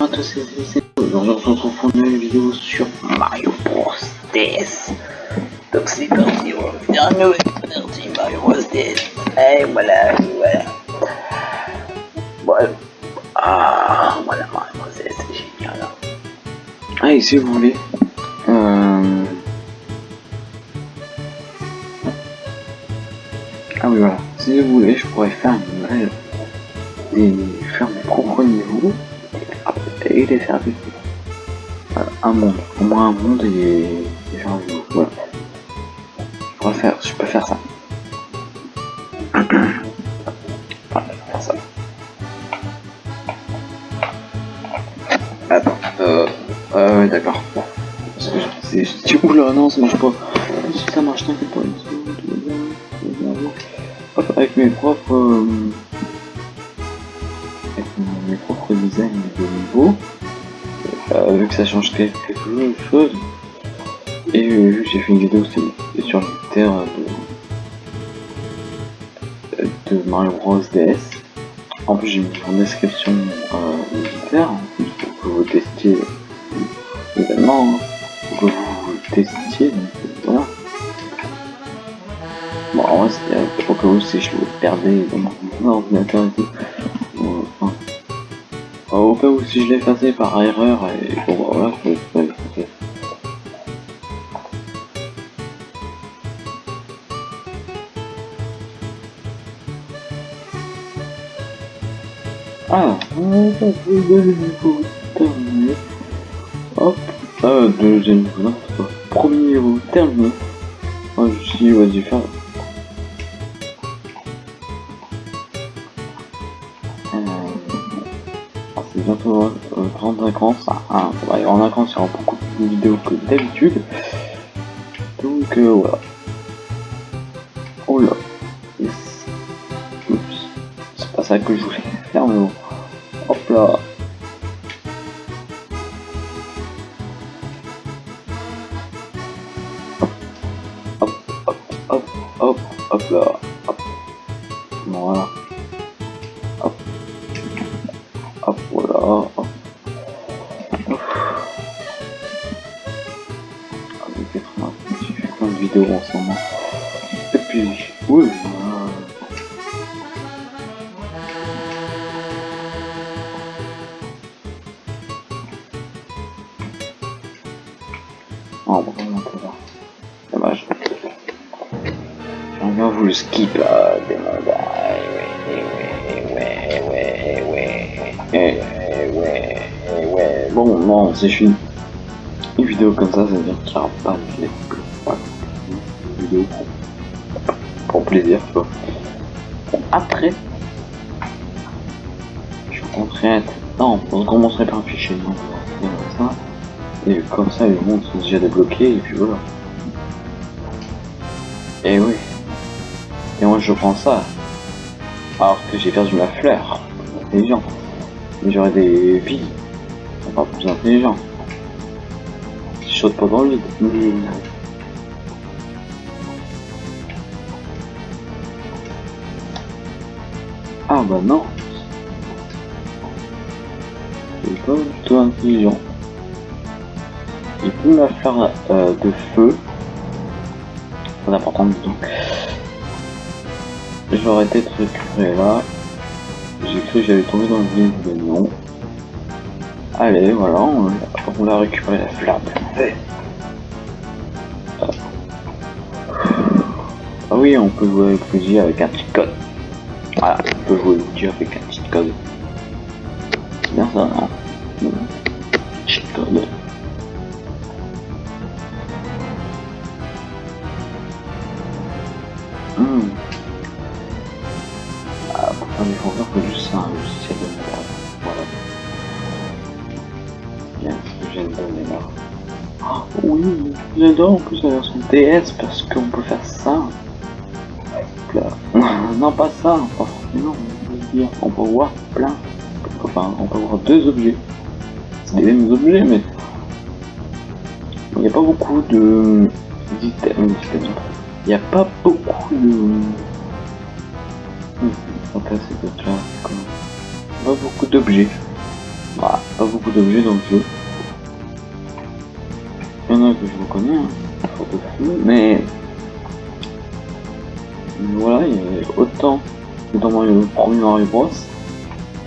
à on se retrouve pour une vidéo sur Mario Bros DS. Donc, c'est parti, on va faire nouvelle partie Mario Bros DS. Et voilà, voilà. Voilà. Ah, voilà, Mario Bros DS, c'est génial. Allez, si vous voulez. Euh... Ah oui, voilà. Si vous voulez, je pourrais faire. Des... faire mes propres niveaux les vivre. Voilà, un monde, au moins un monde et des gens. Voilà. Je peux faire ça. voilà, je peux faire ça. Attends, euh, euh, d'accord. Bon. Non, ça marche pas. Ça marche, t'inquiète pas. Hop, avec mes propres, euh, avec mes propres designs euh, vu que ça change quelque chose, et vu j'ai fait une vidéo c'est sur terre de, de Mario Bros DS, en plus j'ai mis en description euh, l'éditeur, pour que vous testiez également, hein, pour que vous testiez, donc voilà. Bon, en vrai, c'était pour que vous si je le perdais dans mon ordinateur et tout. Enfin, au cas où si je l'ai effacé par erreur et bon voilà, je peux l'effacer. Ah, on va le niveau terminé. Hop, ah, deuxième niveau. Premier niveau terminé. Ah, je suis vas-y, faire. En y aura beaucoup plus de vidéos que d'habitude. Donc euh, voilà. Oh là. C'est pas ça que je voulais faire, mais. Hop là. Hop, hop, hop, hop, hop là. plein de en ce moment. Et puis, oui, Oh. Dommage. J'aime bien vous skip là, des ah, ouais, ouais, ouais, ouais, Bon, non, c'est une... une vidéo comme ça, ça veut dire qu'il n'y aura pas de pour, plaisir, tu après, je compterai. Non, on commencerait par un fichier, non, ça. Et comme ça, les mondes sont déjà débloqués, et puis voilà. Et oui. Et moi, je prends ça. Alors que j'ai perdu ma fleur. Intelligent. J'aurais des vies. Pas plus intelligent. Je saute pas dans le vide. Ah bah non. C'est pas du tout intelligent. Il peut me faire euh, de feu. C'est important disons. J'aurais peut-être récupéré là. J'ai cru que j'allais tomber dans le vide, mais non. Allez, voilà, on, on a récupéré la feu. Ah oui, on peut jouer avec Luigi avec un petit. Voilà, on peut jouer Luigi avec un petit code. C'est bien ça, non Petit code. Hmm. Ah, il faut voir que juste ça, un logiciel de merde. Voilà. Bien, ce que j'ai donné là. Oh, oui, j'adore en plus la version DS parce qu'on peut faire ça. Non, pas ça, forcément, on peut voir plein. Enfin, on peut voir deux objets. Les mêmes objets, mais il n'y a pas beaucoup de d'items. Il n'y a pas beaucoup de... Là, pas beaucoup d'objets. Voilà, pas beaucoup d'objets dans le jeu. Il y en a que je reconnais, hein. mais voilà, il y a autant que dans le premier Mario Bros.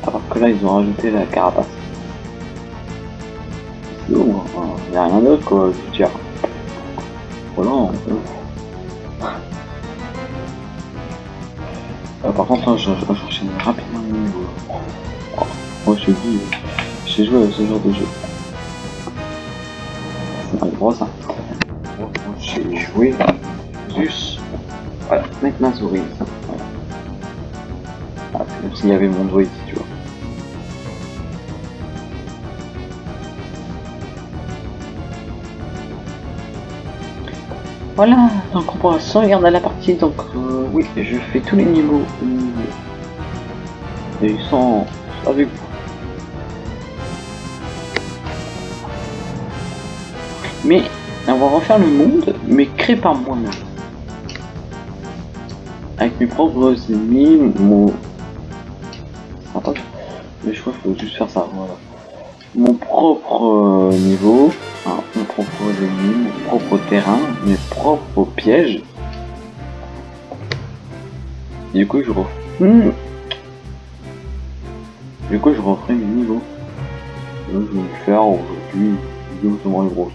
Alors que là, ils ont rajouté la carapace. il n'y a rien d'autre quoi, je veux. Voilà. Euh, par contre, là, je, je, rapidement le niveau. Moi, je dis, j'ai joué à ce genre de jeu. C'est pas gros ça. J'ai joué juste. Mettre ma souris. S'il y avait mon doigt ici, tu vois. Voilà, donc on pourra sauvegarder la partie, donc euh, oui, je fais tous les niveaux et sans avec. Mais on va refaire le monde, mais créé par moi-même. Avec mes propres ennemis, mon... Attends, mais je crois qu'il faut juste faire ça, voilà. Mon propre euh, niveau, hein, mon propre ennemi, mon propre terrain, mes propres pièges. Du coup, je refais... Hmm. Du coup, je referai mes niveaux. je vais faire aujourd'hui vidéo sur Mario Bros.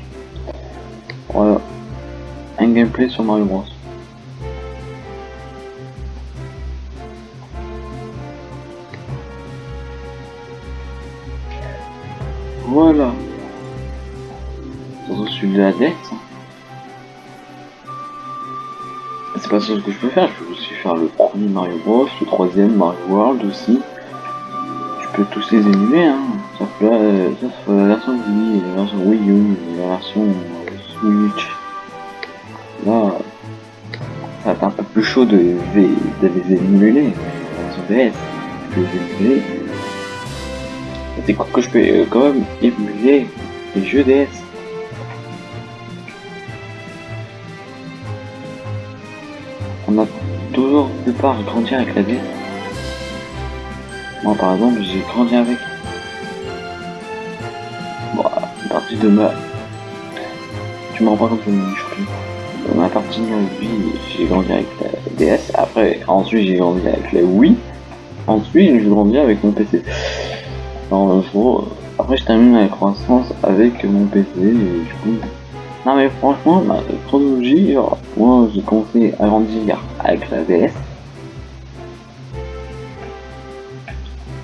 Voilà. Un gameplay sur Mario Bros. Voilà. Je suis de la dette. C'est pas ça que je peux faire, je peux aussi faire le premier Mario Bros, le troisième Mario World aussi. Je peux tous les émuler, hein. Sauf sauf la version Wii, la version Wii U, la version Switch. Là, ça va être un peu plus chaud de, de, les émuler. La version DS, je peux les émuler. Que je peux euh, quand même émuler les jeux DS. On a toujours plupart grandi avec la DS. Moi par exemple j'ai grandi avec. Bon, à partir de ma... Tu me rends pas compte mon Dans ma partie de vie, j'ai grandi avec la DS. Après, ensuite j'ai grandi avec la Wii. Ensuite j'ai grandi avec mon PC. Alors, jour, après je termine ma croissance avec mon PC et du coup... Non mais franchement, ma chronologie, moi j'ai commencé à grandir avec la DS.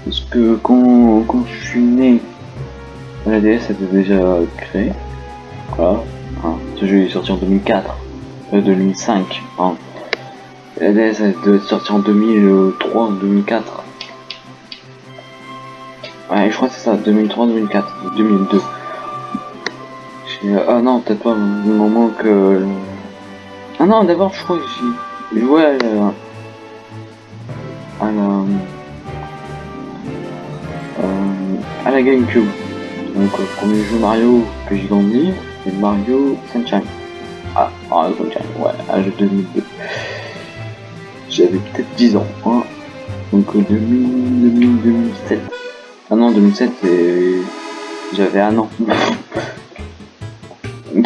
Parce que quand, quand je suis né, la DS était déjà créée. Voilà. Ce jeu est sorti en 2004. Euh, 2005. Hein. La DS être sortie en 2003, 2004. Ouais, je crois que c'est ça, 2003, 2004, 2002. Ah non, peut-être pas au moment que... Ah non, d'abord, je crois que j'ai joué à la... à la... Euh, à la GameCube. Donc, le premier jeu Mario que j'ai grandi, c'est Mario Sunshine. Ah, Mario Sunshine, ouais, à jeu 2002. J'avais peut-être 10 ans, hein. Donc, 2000, 2000, 2007. Ah non, 2007, j'avais un an.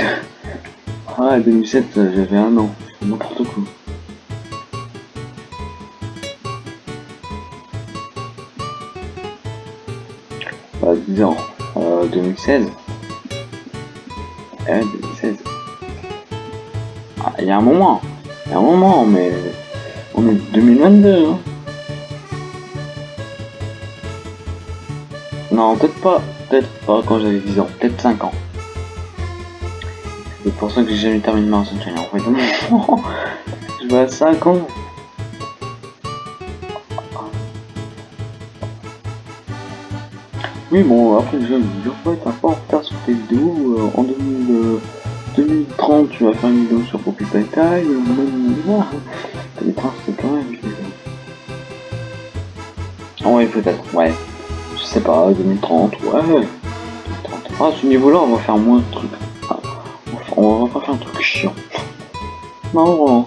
ah, 2007, j'avais un an. N'importe quoi. Bah, 10 ans. Euh, 2016. Eh, 2016. Ah, il y a un moment. Il y a un moment, mais on est 2022, hein. Non, peut-être pas. Peut-être pas quand j'avais 10 ans. Peut-être 5 ans. C'est pour ça que j'ai jamais terminé ma Sunshine. En fait, je vais à 5 ans. Oui, bon, après, je vais être un peu en retard sur tes vidéos. Euh, en 2000, 2030, euh, tu vas faire une vidéo sur Poppy Time. Même, voilà. c'est quand même. Ouais, peut-être, ouais je sais pas, 2030, ouais. 2030. Ah, ce niveau-là, on va faire moins de trucs. Ah, on va pas faire un truc chiant. Non.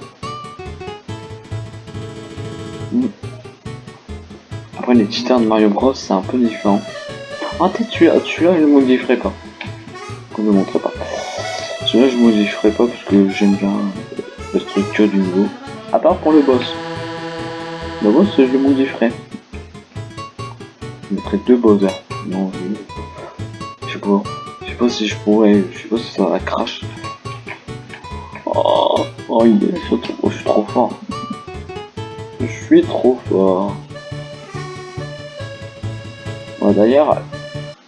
Hmm. Après, les cheaters de Mario Bros, c'est un peu différent. Ah, peut-être celui-là, celui-là, je le modifierai pas. Je ne montrerai pas. Celui-là, je modifierai pas parce que j'aime bien la structure du niveau. À part pour le boss. Le boss, je le modifierai. Je mettrai deux Bowser. Non, je... sais pas. Je sais pas si je pourrais. Je sais pas si ça va crash. Oh, oh, il est... je, suis trop... fort. Je suis trop fort. D'ailleurs,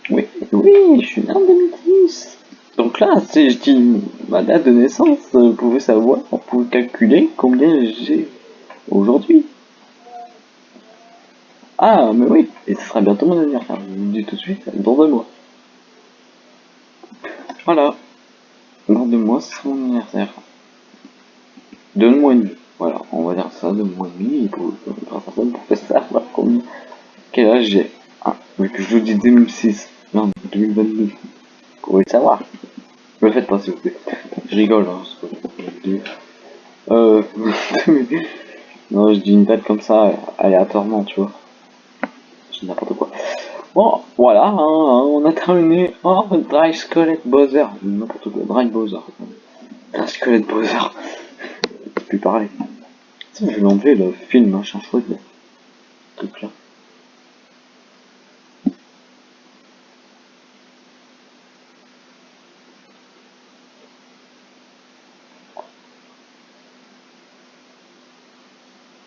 oui, oui, je suis en 2010. Donc là, si je dis ma date de naissance, vous pouvez savoir, vous pouvez calculer combien j'ai aujourd'hui. Ah, mais oui, et ce sera bientôt mon anniversaire, je vous le dis tout de suite, dans deux mois. Voilà, dans deux mois, c'est mon anniversaire. Deux mois et demi, voilà, on va dire ça, deux mois et demi, pour, pour, pour savoir combien, quel âge j'ai. Ah, mais que je vous dis 2006, non, 2022, vous pouvez le savoir? Le faites pas s'il vous plaît, je rigole, hein, Euh, non, je dis une date comme ça, aléatoirement, tu vois. Bon, voilà, hein, hein, on a terminé. Oh, Dry Skelet Bowser. N'importe quoi, Dry Bowser. Dry Skelet Bowser. Je peux parler. Je vais l'enlever le film, machin chouette. Truc là.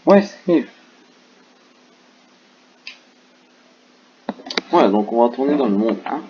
Ouais, c'est Donc on va tourner dans le monde 1.